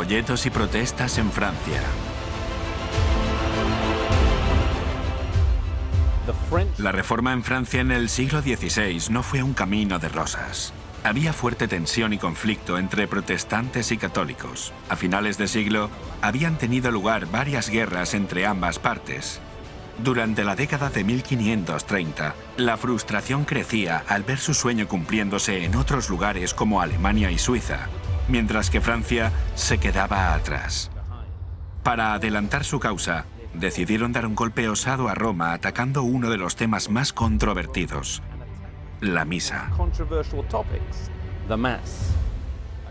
Folletos y protestas en Francia. La reforma en Francia en el siglo XVI no fue un camino de rosas. Había fuerte tensión y conflicto entre protestantes y católicos. A finales de siglo habían tenido lugar varias guerras entre ambas partes. Durante la década de 1530, la frustración crecía al ver su sueño cumpliéndose en otros lugares como Alemania y Suiza, mientras que Francia se quedaba atrás. Para adelantar su causa, decidieron dar un golpe osado a Roma atacando uno de los temas más controvertidos, la misa.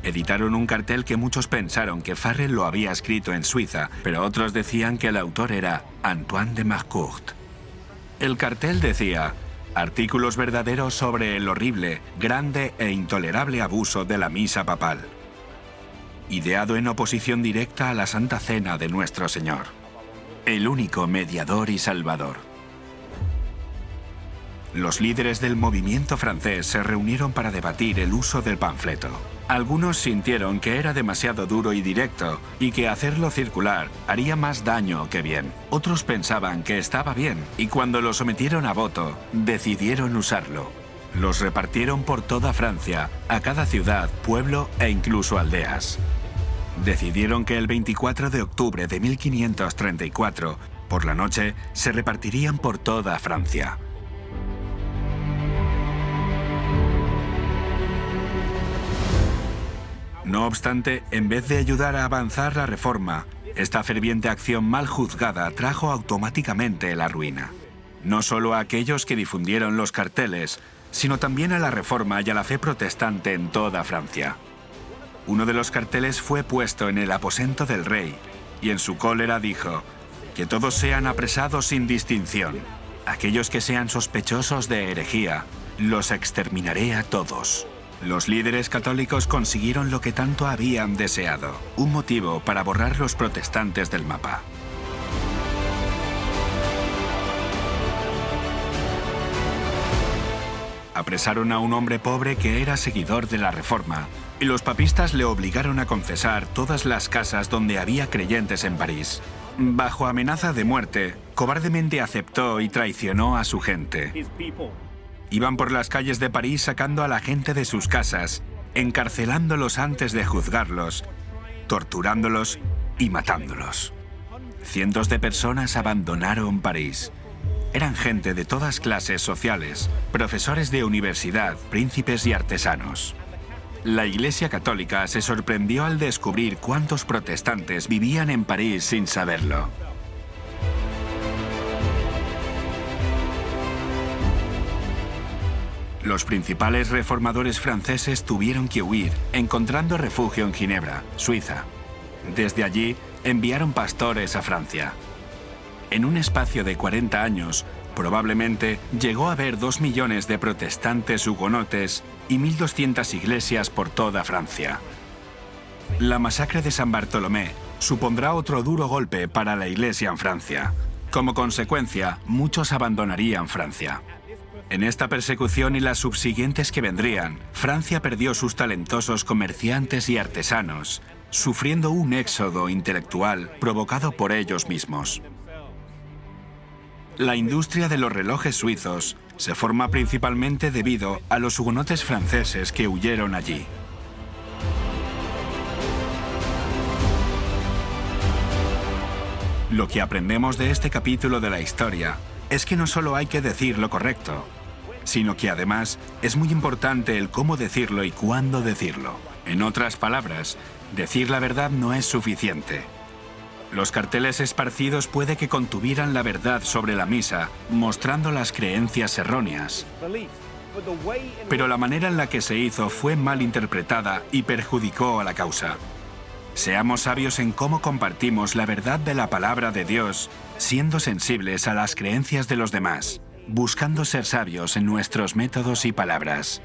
Editaron un cartel que muchos pensaron que Farrell lo había escrito en Suiza, pero otros decían que el autor era Antoine de Marcourt. El cartel decía, artículos verdaderos sobre el horrible, grande e intolerable abuso de la misa papal ideado en oposición directa a la Santa Cena de Nuestro Señor, el único mediador y salvador. Los líderes del movimiento francés se reunieron para debatir el uso del panfleto. Algunos sintieron que era demasiado duro y directo y que hacerlo circular haría más daño que bien. Otros pensaban que estaba bien y cuando lo sometieron a voto, decidieron usarlo. Los repartieron por toda Francia, a cada ciudad, pueblo e incluso aldeas decidieron que el 24 de octubre de 1534, por la noche, se repartirían por toda Francia. No obstante, en vez de ayudar a avanzar la reforma, esta ferviente acción mal juzgada trajo automáticamente la ruina. No solo a aquellos que difundieron los carteles, sino también a la reforma y a la fe protestante en toda Francia. Uno de los carteles fue puesto en el aposento del rey y en su cólera dijo, que todos sean apresados sin distinción. Aquellos que sean sospechosos de herejía, los exterminaré a todos. Los líderes católicos consiguieron lo que tanto habían deseado, un motivo para borrar los protestantes del mapa. Apresaron a un hombre pobre que era seguidor de la Reforma y los papistas le obligaron a confesar todas las casas donde había creyentes en París. Bajo amenaza de muerte, cobardemente aceptó y traicionó a su gente. Iban por las calles de París sacando a la gente de sus casas, encarcelándolos antes de juzgarlos, torturándolos y matándolos. Cientos de personas abandonaron París. Eran gente de todas clases sociales, profesores de universidad, príncipes y artesanos. La Iglesia Católica se sorprendió al descubrir cuántos protestantes vivían en París sin saberlo. Los principales reformadores franceses tuvieron que huir, encontrando refugio en Ginebra, Suiza. Desde allí, enviaron pastores a Francia. En un espacio de 40 años, Probablemente llegó a haber dos millones de protestantes hugonotes y 1.200 iglesias por toda Francia. La masacre de San Bartolomé supondrá otro duro golpe para la iglesia en Francia. Como consecuencia, muchos abandonarían Francia. En esta persecución y las subsiguientes que vendrían, Francia perdió sus talentosos comerciantes y artesanos, sufriendo un éxodo intelectual provocado por ellos mismos. La industria de los relojes suizos se forma principalmente debido a los hugonotes franceses que huyeron allí. Lo que aprendemos de este capítulo de la historia es que no solo hay que decir lo correcto, sino que además es muy importante el cómo decirlo y cuándo decirlo. En otras palabras, decir la verdad no es suficiente. Los carteles esparcidos puede que contuvieran la verdad sobre la misa, mostrando las creencias erróneas. Pero la manera en la que se hizo fue mal interpretada y perjudicó a la causa. Seamos sabios en cómo compartimos la verdad de la palabra de Dios, siendo sensibles a las creencias de los demás, buscando ser sabios en nuestros métodos y palabras.